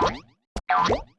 Don't. Don't.